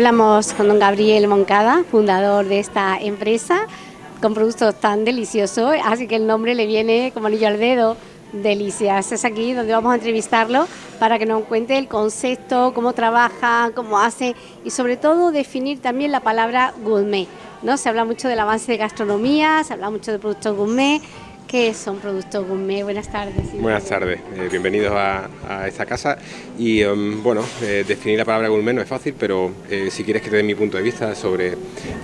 Hablamos con don Gabriel Moncada, fundador de esta empresa, con productos tan deliciosos, así que el nombre le viene como anillo al dedo. Delicias, es aquí donde vamos a entrevistarlo para que nos cuente el concepto, cómo trabaja, cómo hace y sobre todo definir también la palabra gourmet. ¿no? Se habla mucho del avance de gastronomía, se habla mucho de productos gourmet, ¿Qué son Productos Gourmet? Buenas tardes. Buenas tardes, eh, bienvenidos a, esta casa. Y um, bueno, eh, definir la palabra gourmet no es fácil, pero eh, si quieres que te dé mi punto de vista sobre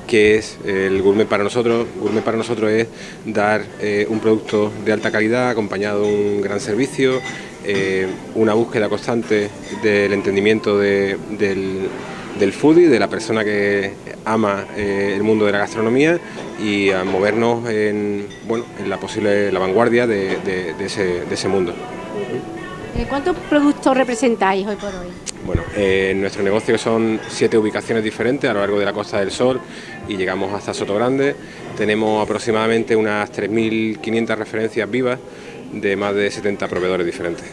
qué es el gourmet para nosotros, gourmet para nosotros es dar un producto de alta calidad acompañado de un gran servicio, una búsqueda constante del entendimiento del del foodie, de la persona que ama el mundo de la gastronomía y a movernos en, bueno, en la posible la vanguardia de, ese, mundo. Eh, ¿Cuántos productos representáis hoy por hoy? Bueno, eh, en nuestro negocio son siete ubicaciones diferentes a lo largo de la Costa del Sol y llegamos hasta Soto Grande. Tenemos aproximadamente unas 3.500 referencias vivas de más de 70 proveedores diferentes.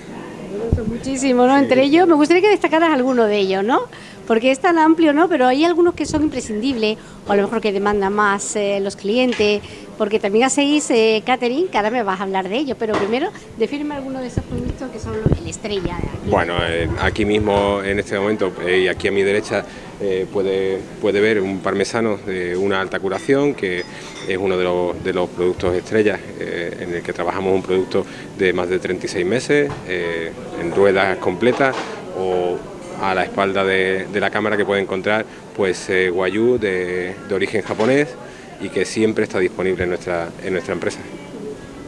muchísimo, ¿no? Entre ellos, me gustaría que destacaras alguno de ellos, ¿no? Porque es tan amplio, ¿no? Pero hay algunos que son imprescindibles, o a lo mejor que demandan más eh, los clientes, porque también hacéis eh, catering, que ahora me vas a hablar de ello, pero primero, defíneme algunos de esos productos que son el estrella. Bueno, eh, aquí mismo, en este momento, y aquí a mi derecha, puede, puede ver un parmesano de una alta curación, que es uno de los, de los productos estrellas en el que trabajamos un producto de más de 36 meses, en ruedas completas, o a la espalda de, la cámara que puede encontrar pues eh, guayú de, origen japonés y que siempre está disponible en nuestra, en nuestra empresa.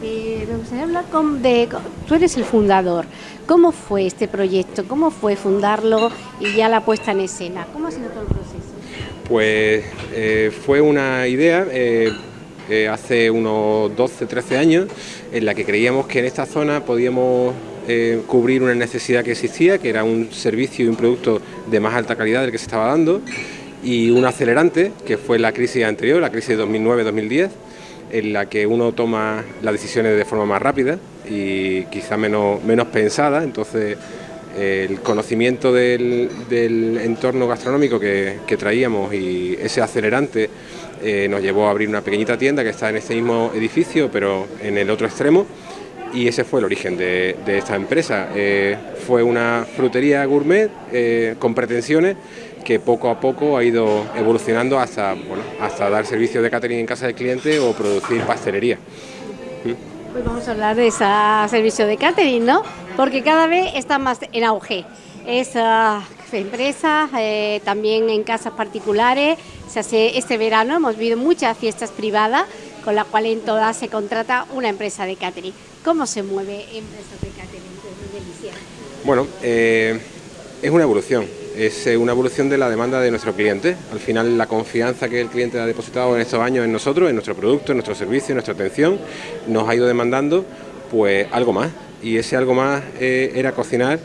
Eh, me gustaría hablar con, de, tú eres el fundador, ¿cómo fue este proyecto? ¿Cómo fue fundarlo y ya la puesta en escena? ¿Cómo ha sido todo el proceso? Pues eh, fue una idea eh, hace unos 12, 13 años en la que creíamos que en esta zona podíamos eh, cubrir una necesidad que existía, que era un servicio y un producto de más alta calidad del que se estaba dando, y un acelerante, que fue la crisis anterior, la crisis de 2009-2010, en la que uno toma las decisiones de forma más rápida y quizá menos, menos pensada, entonces el conocimiento del, entorno gastronómico que, traíamos y ese acelerante eh, nos llevó a abrir una pequeñita tienda que está en este mismo edificio, pero en el otro extremo, y ese fue el origen de, esta empresa. Eh, fue una frutería gourmet eh, con pretensiones que poco a poco ha ido evolucionando hasta, bueno, hasta dar servicio de catering en casa del cliente o producir pastelería. Pues vamos a hablar de ese servicio de catering, ¿no? Porque cada vez está más en auge. Es uh, empresa, eh, también en casas particulares. Se hace este verano, hemos visto muchas fiestas privadas, con las cuales en todas se contrata una empresa de catering. ¿Cómo se mueve Empresas de Catering Bueno, eh, es una evolución, es eh, una evolución de la demanda de nuestro cliente. Al final la confianza que el cliente ha depositado en estos años en nosotros, en nuestro producto, en nuestro servicio, en nuestra atención, nos ha ido demandando pues algo más. Y ese algo más eh, era cocinar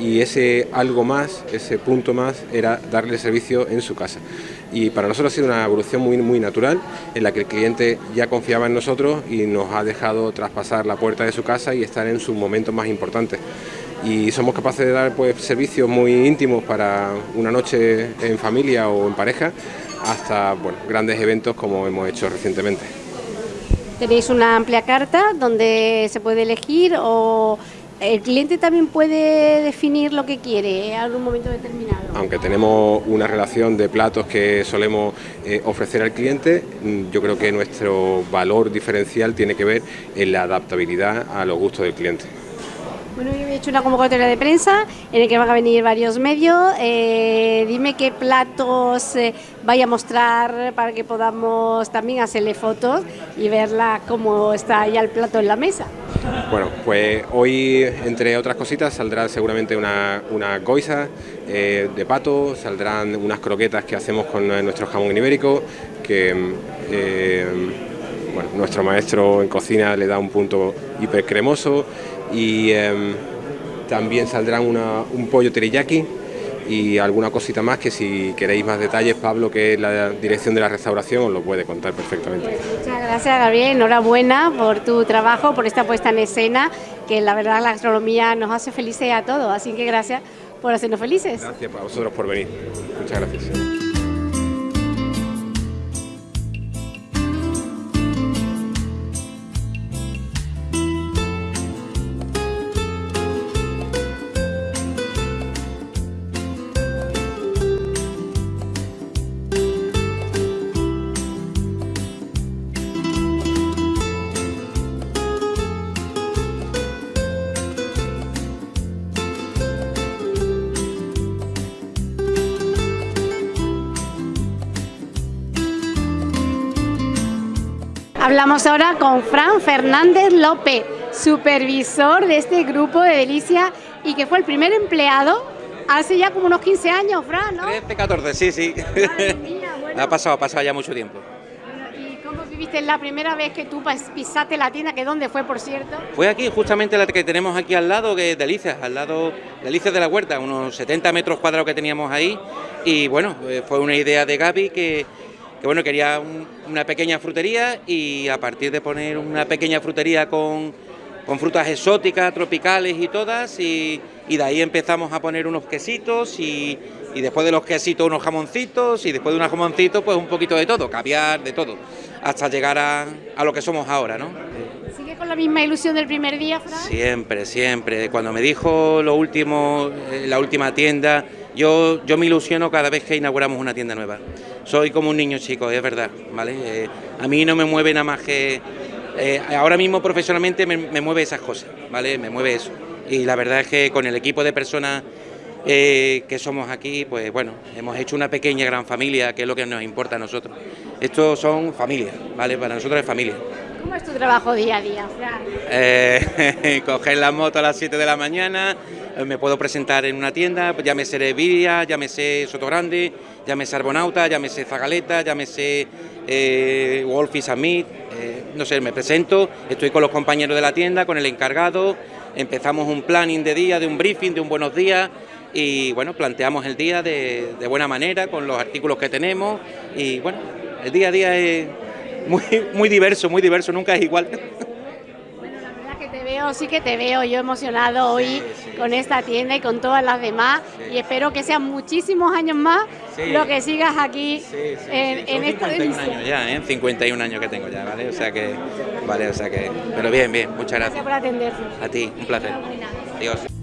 y ese algo más, ese punto más, era darle servicio en su casa y para nosotros ha sido una evolución muy, muy natural en la que el cliente ya confiaba en nosotros y nos ha dejado traspasar la puerta de su casa y estar en sus momentos más importantes. Y somos capaces de dar pues, servicios muy íntimos para una noche en familia o en pareja hasta bueno, grandes eventos como hemos hecho recientemente. Tenéis una amplia carta donde se puede elegir o el cliente también puede definir lo que quiere en algún momento determinado. Aunque tenemos una relación de platos que solemos eh, ofrecer al cliente, mm, yo creo que nuestro valor diferencial tiene que ver en la adaptabilidad a los gustos del cliente. Bueno, yo he hecho una convocatoria de prensa en la que van a venir varios medios. Eh, dime qué platos eh, vaya a mostrar para que podamos también hacerle fotos y verla cómo está ya el plato en la mesa. Bueno, pues hoy, entre otras cositas, saldrá seguramente una, una goisa eh, de pato, saldrán unas croquetas que hacemos con nuestro jamón ibérico, que bueno, nuestro maestro en cocina le da un punto hiper cremoso y em, también saldrá un pollo teriyaki y alguna cosita más que si queréis más detalles, Pablo, que es la dirección de la restauración, os lo puede contar perfectamente. muchas gracias, Gabriel. Enhorabuena por tu trabajo, por esta puesta en escena, que la verdad la gastronomía nos hace felices a todos. Así que gracias por hacernos felices. Gracias a vosotros por venir. Muchas gracias. Hablamos ahora con Fran Fernández López, supervisor de este grupo de Delicia y que fue el primer empleado hace ya como unos 15 años, Fran, ¿no? 13, 14, sí, sí. Mía, bueno. ha pasado, ha pasado ya mucho tiempo. ¿Y cómo viviste la primera vez que tú pisaste la tienda? ¿Que dónde fue, por cierto? Fue aquí, justamente la que tenemos aquí al lado, que es Delicias, al lado Delicias de la Huerta, unos 70 metros cuadrados que teníamos ahí. Y bueno, eh, fue una idea de Gaby que, que bueno, quería un- una pequeña frutería y a partir de poner una pequeña frutería con, con frutas exóticas, tropicales y todas, y, y de ahí empezamos a poner unos quesitos y, y después de los quesitos unos jamoncitos y después de unos jamoncitos pues un poquito de todo, caviar, de todo, hasta llegar a, a lo que somos ahora, ¿no? ¿Sigue con la misma ilusión del primer día, Fran? Siempre, siempre. Cuando me dijo lo último, eh, la última tienda, yo, yo me ilusiono cada vez que inauguramos una tienda nueva. Soy como un niño chico, es verdad, ¿vale? Eh, a mí no me mueve nada más que... eh, ahora mismo profesionalmente me, me mueve esas cosas, ¿vale? Me mueve eso. Y la verdad es que con el equipo de personas eh, que somos aquí, pues bueno, hemos hecho una pequeña gran familia, que es lo que nos importa a nosotros. Estos son familias, ¿vale? Para nosotros es familia. ¿Cómo es tu trabajo día a día, Fran? Coger la moto a las 7 de la mañana, me puedo presentar en una tienda, llámese Reviria, llámese Soto Grande, llámese Arbonauta, llámese Zagaleta, llámese eh, Wolf y Samit, eh, no sé, me presento, estoy con los compañeros de la tienda, con el encargado, empezamos un planning de día, de un briefing, de un buenos días y bueno, planteamos el día de, de buena manera con los artículos que tenemos y bueno, el día a día es muy, muy diverso, muy diverso, nunca es igual. Sí que te veo yo emocionado hoy con esta tienda y con todas las demás y espero que sean muchísimos años más lo que sigas aquí en, en esta 51 delicia. años ya, ¿eh? 51 años que tengo ya, ¿vale? O sea que, vale, o sea que, pero bien, bien, muchas Gracias gracias. por atendernos. A ti, un placer. Adiós.